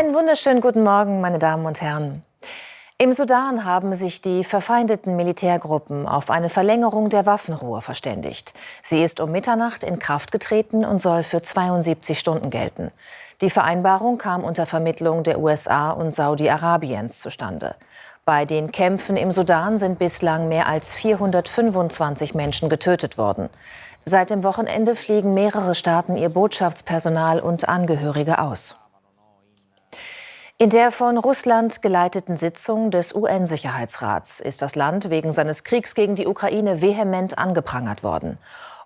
Einen wunderschönen guten Morgen, meine Damen und Herren. Im Sudan haben sich die verfeindeten Militärgruppen auf eine Verlängerung der Waffenruhe verständigt. Sie ist um Mitternacht in Kraft getreten und soll für 72 Stunden gelten. Die Vereinbarung kam unter Vermittlung der USA und Saudi-Arabiens zustande. Bei den Kämpfen im Sudan sind bislang mehr als 425 Menschen getötet worden. Seit dem Wochenende fliegen mehrere Staaten ihr Botschaftspersonal und Angehörige aus. In der von Russland geleiteten Sitzung des UN-Sicherheitsrats ist das Land wegen seines Kriegs gegen die Ukraine vehement angeprangert worden.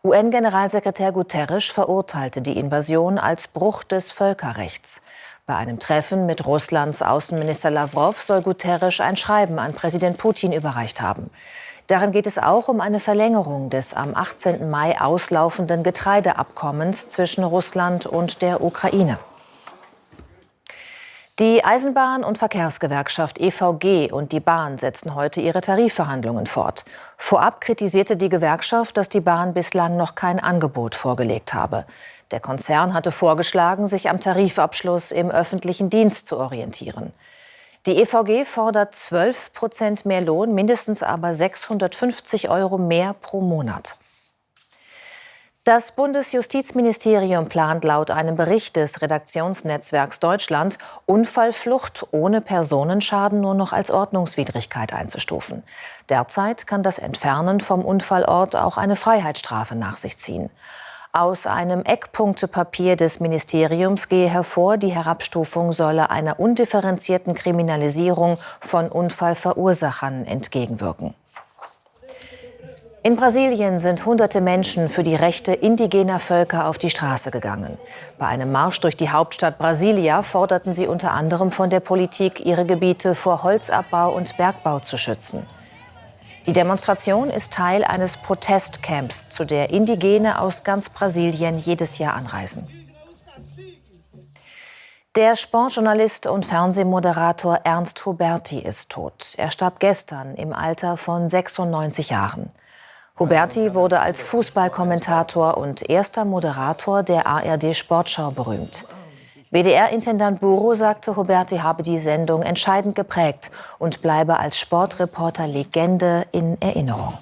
UN-Generalsekretär Guterres verurteilte die Invasion als Bruch des Völkerrechts. Bei einem Treffen mit Russlands Außenminister Lavrov soll Guterres ein Schreiben an Präsident Putin überreicht haben. Darin geht es auch um eine Verlängerung des am 18. Mai auslaufenden Getreideabkommens zwischen Russland und der Ukraine. Die Eisenbahn- und Verkehrsgewerkschaft EVG und die Bahn setzen heute ihre Tarifverhandlungen fort. Vorab kritisierte die Gewerkschaft, dass die Bahn bislang noch kein Angebot vorgelegt habe. Der Konzern hatte vorgeschlagen, sich am Tarifabschluss im öffentlichen Dienst zu orientieren. Die EVG fordert 12 Prozent mehr Lohn, mindestens aber 650 Euro mehr pro Monat. Das Bundesjustizministerium plant laut einem Bericht des Redaktionsnetzwerks Deutschland, Unfallflucht ohne Personenschaden nur noch als Ordnungswidrigkeit einzustufen. Derzeit kann das Entfernen vom Unfallort auch eine Freiheitsstrafe nach sich ziehen. Aus einem Eckpunktepapier des Ministeriums gehe hervor, die Herabstufung solle einer undifferenzierten Kriminalisierung von Unfallverursachern entgegenwirken. In Brasilien sind hunderte Menschen für die Rechte indigener Völker auf die Straße gegangen. Bei einem Marsch durch die Hauptstadt Brasilia forderten sie unter anderem von der Politik, ihre Gebiete vor Holzabbau und Bergbau zu schützen. Die Demonstration ist Teil eines Protestcamps, zu der Indigene aus ganz Brasilien jedes Jahr anreisen. Der Sportjournalist und Fernsehmoderator Ernst Huberti ist tot. Er starb gestern im Alter von 96 Jahren. Huberti wurde als Fußballkommentator und erster Moderator der ARD Sportschau berühmt. WDR-Intendant Buro sagte, Huberti habe die Sendung entscheidend geprägt und bleibe als Sportreporter Legende in Erinnerung.